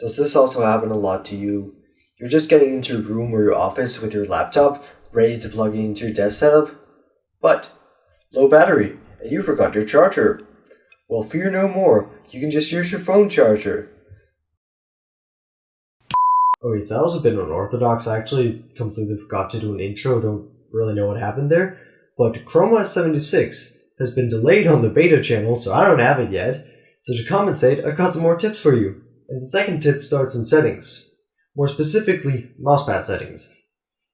Does this also happen a lot to you? You're just getting into your room or your office with your laptop, ready to plug it into your desk setup, but low battery, and you forgot your charger. Well, fear no more, you can just use your phone charger. Oh, okay, so that was a bit unorthodox. I actually completely forgot to do an intro, don't really know what happened there. But Chrome OS 76 has been delayed on the beta channel, so I don't have it yet. So to compensate, I've got some more tips for you. And the second tip starts in settings. More specifically, mousepad settings.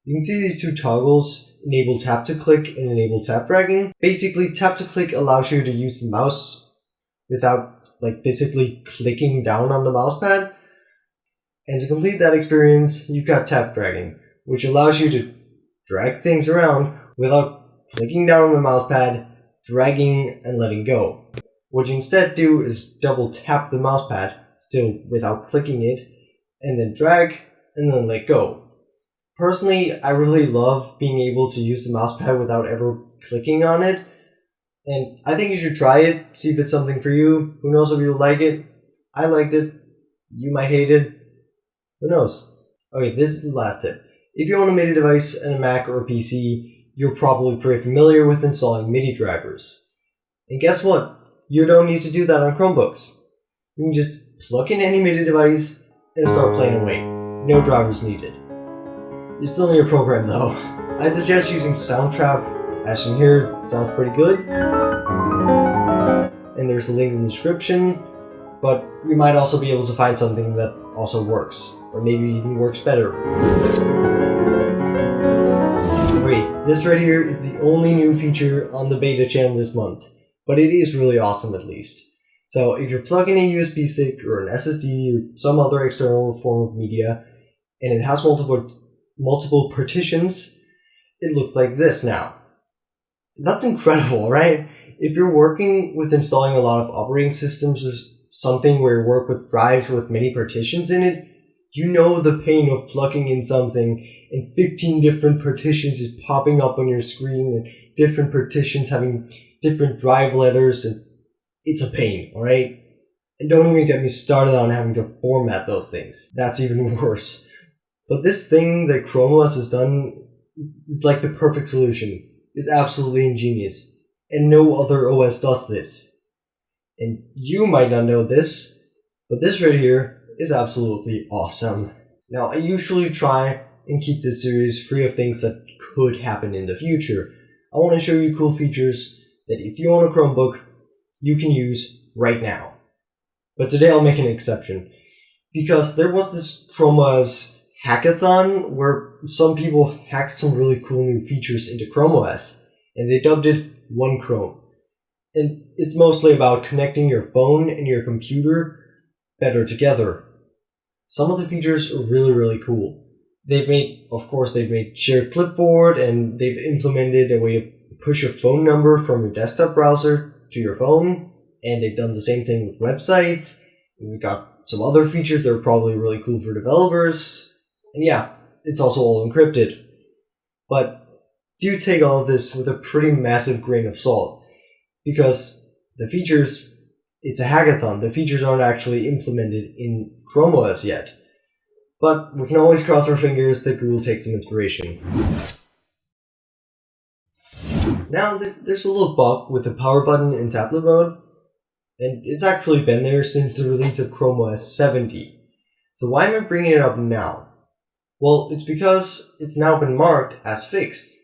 You can see these two toggles, enable tap to click and enable tap dragging. Basically, tap to click allows you to use the mouse without like physically clicking down on the mousepad. And to complete that experience, you've got tap dragging, which allows you to drag things around without clicking down on the mousepad, dragging and letting go. What you instead do is double tap the mousepad, still without clicking it, and then drag and then let go. Personally, I really love being able to use the mousepad without ever clicking on it, and I think you should try it, see if it's something for you. Who knows if you'll like it? I liked it. You might hate it. Who knows? Okay, this is the last tip. If you own a MIDI device and a Mac or a PC, you're probably pretty familiar with installing MIDI drivers. And guess what? You don't need to do that on Chromebooks. You can just plug in any MIDI device and start playing away. No drivers needed. You still need a program though. I suggest using Soundtrap, as you hear, sounds pretty good. And there's a link in the description, but you might also be able to find something that also works, or maybe even works better. Wait, this right here is the only new feature on the beta channel this month, but it is really awesome at least. So if you're plugging a USB stick or an SSD or some other external form of media, and it has multiple multiple partitions, it looks like this now. That's incredible, right? If you're working with installing a lot of operating systems or something where you work with drives with many partitions in it, you know the pain of plugging in something and 15 different partitions is popping up on your screen and different partitions having different drive letters and it's a pain, alright? And don't even get me started on having to format those things. That's even worse. But this thing that Chrome OS has done is like the perfect solution. It's absolutely ingenious. And no other OS does this. And you might not know this, but this right here is absolutely awesome. Now, I usually try and keep this series free of things that could happen in the future. I want to show you cool features that if you own a Chromebook, you can use right now. But today I'll make an exception. Because there was this Chrome hackathon where some people hacked some really cool new features into Chrome OS, and they dubbed it One Chrome. And it's mostly about connecting your phone and your computer better together. Some of the features are really, really cool. They've made, of course, they've made shared clipboard and they've implemented a way to push a phone number from your desktop browser to your phone. And they've done the same thing with websites. We've got some other features that are probably really cool for developers. And yeah, it's also all encrypted. But do take all of this with a pretty massive grain of salt. Because the features, it's a hackathon, the features aren't actually implemented in Chrome OS yet. But we can always cross our fingers that Google takes some inspiration. Now, there's a little bug with the power button in tablet mode, and it's actually been there since the release of Chrome OS 70. So why am I bringing it up now? Well, it's because it's now been marked as fixed.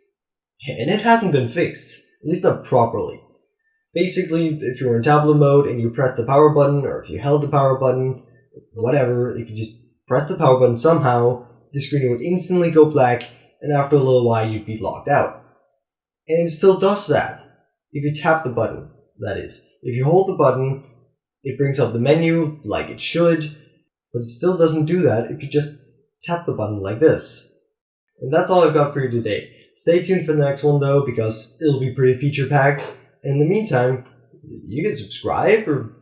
And it hasn't been fixed, at least not properly. Basically, if you're in tablet mode and you press the power button, or if you held the power button, whatever, if you just press the power button somehow, the screen would instantly go black, and after a little while you'd be locked out. And it still does that. If you tap the button, that is. If you hold the button, it brings up the menu like it should, but it still doesn't do that if you just tap the button like this. And that's all I've got for you today. Stay tuned for the next one though, because it'll be pretty feature packed. And in the meantime, you can subscribe, or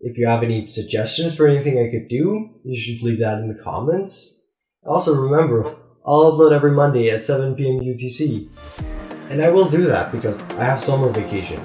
if you have any suggestions for anything I could do, you should leave that in the comments. Also remember, I'll upload every Monday at 7pm UTC. And I will do that because I have summer vacation.